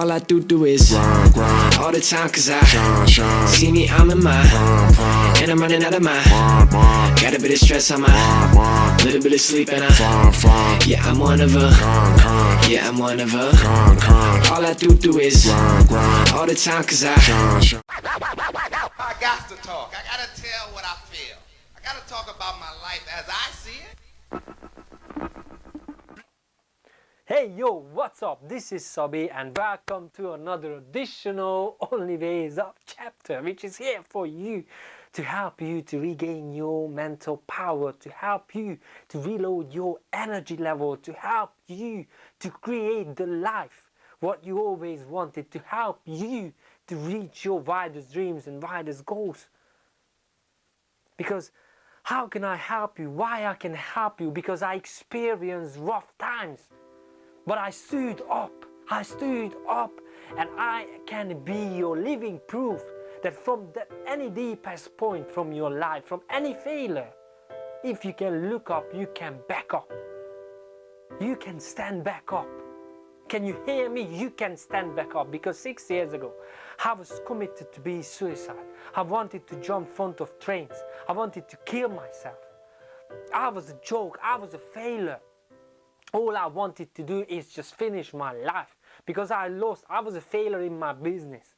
All I do do is grind, grind, all the time cause I shine, shine, see me, I'm in my prime, prime, and I'm running out of my mind, mind, got a bit of stress on my mind, mind, little bit of sleep and I fine, fine, yeah, I'm one of a con, con, yeah, I'm one of a con, con, all I do do is grind, grind, all the time cause I shine, shine. I got to talk. I got to tell what I feel. I got to talk about my life as I see it. Hey yo, what's up? This is Sabi and welcome to another additional Only Ways Up chapter which is here for you to help you to regain your mental power, to help you to reload your energy level, to help you to create the life what you always wanted, to help you to reach your widest dreams and widest goals. Because how can I help you? Why I can help you? Because I experienced rough times. But I stood up. I stood up and I can be your living proof that from that any deepest point from your life, from any failure, if you can look up, you can back up. You can stand back up. Can you hear me? You can stand back up because six years ago I was committed to be suicide. I wanted to jump front of trains. I wanted to kill myself. I was a joke. I was a failure. All I wanted to do is just finish my life because I lost. I was a failure in my business.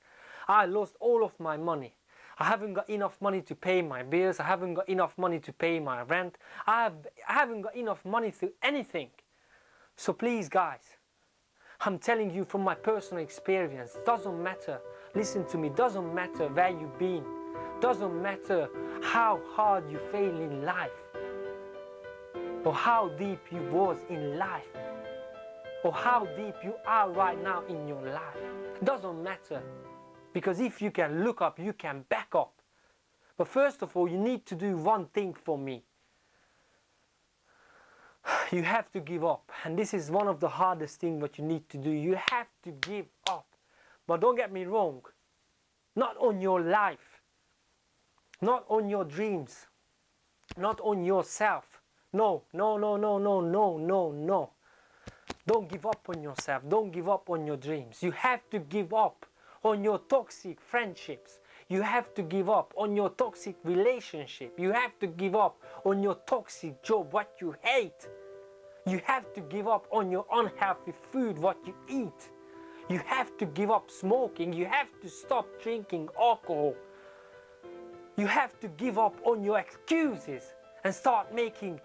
I lost all of my money. I haven't got enough money to pay my bills. I haven't got enough money to pay my rent. I, have, I haven't got enough money to anything. So please guys, I'm telling you from my personal experience, doesn't matter, listen to me, doesn't matter where you've been, doesn't matter how hard you fail in life, or how deep you was in life, or how deep you are right now in your life. Doesn't matter, because if you can look up, you can back up. But first of all, you need to do one thing for me. You have to give up. And this is one of the hardest things what you need to do. You have to give up. But don't get me wrong. Not on your life. Not on your dreams. Not on yourself no, no, no, no, no, no, no, no. Don't give up on yourself. Don't give up on your dreams. You have to give up on your toxic friendships. You have to give up on your toxic relationship. You have to give up on your toxic job, what you hate. You have to give up on your unhealthy food, what you eat. You have to give up smoking. You have to stop drinking alcohol. You have to give up on your excuses and start making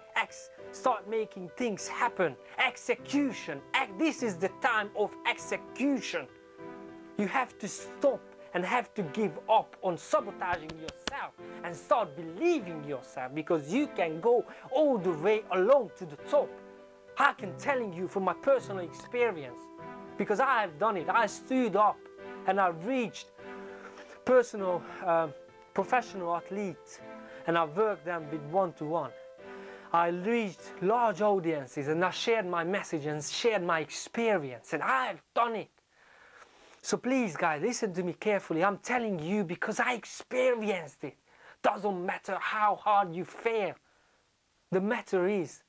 start making things happen. Execution. This is the time of execution. You have to stop and have to give up on sabotaging yourself and start believing yourself because you can go all the way alone to the top. I can telling you from my personal experience because I have done it. I stood up and I reached personal, uh, professional athletes and I worked them with one-to-one. -one. I reached large audiences and I shared my message and shared my experience and I have done it. So please guys, listen to me carefully. I'm telling you because I experienced it. Doesn't matter how hard you fail. The matter is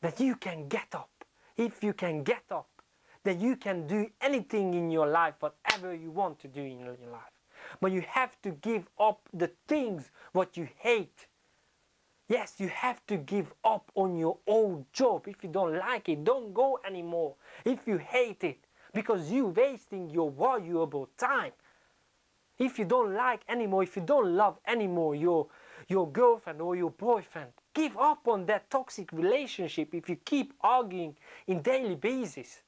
that you can get up. If you can get up, then you can do anything in your life, whatever you want to do in your life. But you have to give up the things what you hate. Yes, you have to give up on your old job. If you don't like it, don't go anymore. If you hate it, because you're wasting your valuable time. If you don't like anymore, if you don't love anymore your, your girlfriend or your boyfriend, Give up on that toxic relationship if you keep arguing in daily basis.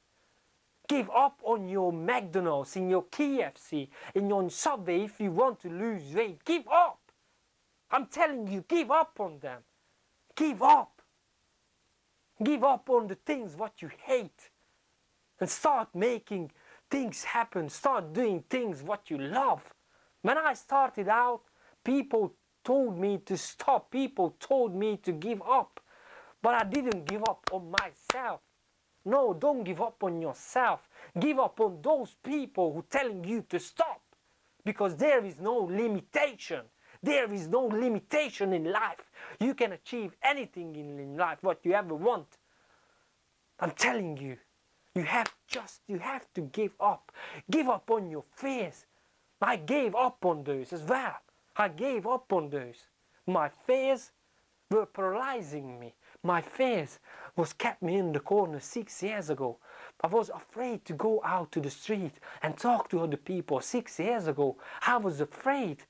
Give up on your McDonald's, in your KFC, in your Subway if you want to lose weight. Give up. I'm telling you, give up on them. Give up. Give up on the things what you hate. And start making things happen. Start doing things what you love. When I started out, people told me to stop. People told me to give up. But I didn't give up on myself. No, don't give up on yourself. Give up on those people who telling you to stop. Because there is no limitation. There is no limitation in life. You can achieve anything in life, what you ever want. I'm telling you. You have just, you have to give up. Give up on your fears. I gave up on those as well. I gave up on those. My fears were paralyzing me. My fears was kept me in the corner six years ago. I was afraid to go out to the street and talk to other people six years ago. I was afraid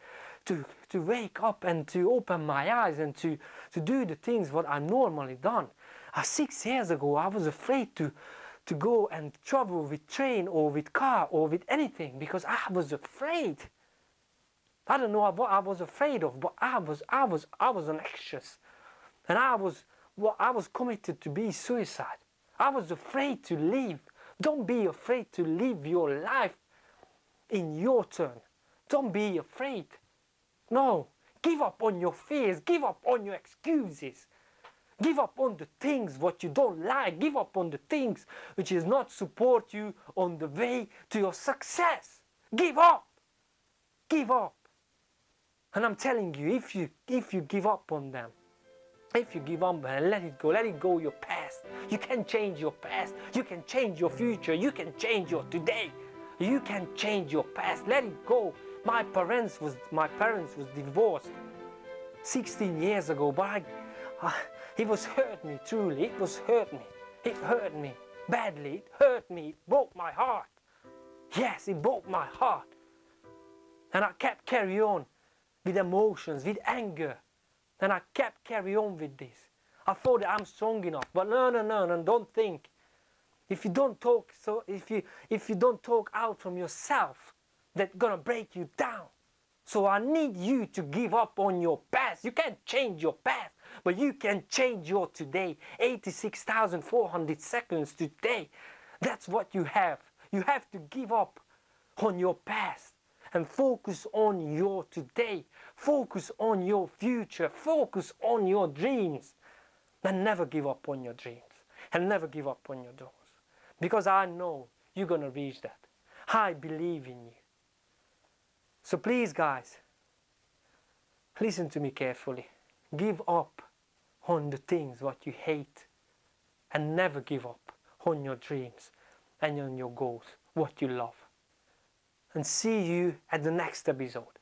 to, to wake up and to open my eyes and to, to do the things what I normally done. Uh, six years ago I was afraid to, to go and travel with train or with car or with anything because I was afraid. I don't know what I was afraid of, but I was I was I was anxious, and I was well, I was committed to be suicide. I was afraid to live. Don't be afraid to live your life in your turn. Don't be afraid. No, give up on your fears. Give up on your excuses. Give up on the things what you don't like. Give up on the things which is not support you on the way to your success. Give up. Give up. And I'm telling you, if you if you give up on them, if you give up and let it go, let it go your past. You can change your past. You can change your future. You can change your today. You can change your past. Let it go. My parents was my parents was divorced 16 years ago, but I, uh, it was hurt me truly. It was hurt me. It hurt me badly. It hurt me. It broke my heart. Yes, it broke my heart. And I kept carry on with emotions, with anger. And I kept carry on with this. I thought I'm strong enough, but no, no, no, no, don't think. If you don't talk, so if you if you don't talk out from yourself, that's gonna break you down. So I need you to give up on your past. You can't change your past, but you can change your today. 86,400 seconds today. That's what you have. You have to give up on your past and focus on your today. Focus on your future. Focus on your dreams. And never give up on your dreams. And never give up on your goals. Because I know you're going to reach that. I believe in you. So please, guys, listen to me carefully. Give up on the things what you hate and never give up on your dreams and on your goals, what you love. And see you at the next episode.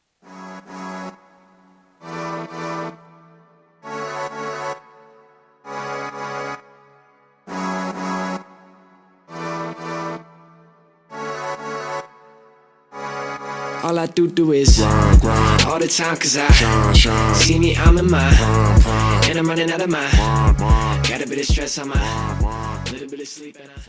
All I do do is grind, grind, all the time cause I shine, shine, see me, I'm in my grind, grind, and I'm running out of my. Got a bit of stress on my little bit of sleep and I